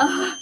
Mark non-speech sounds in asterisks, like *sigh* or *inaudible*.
uh, *laughs*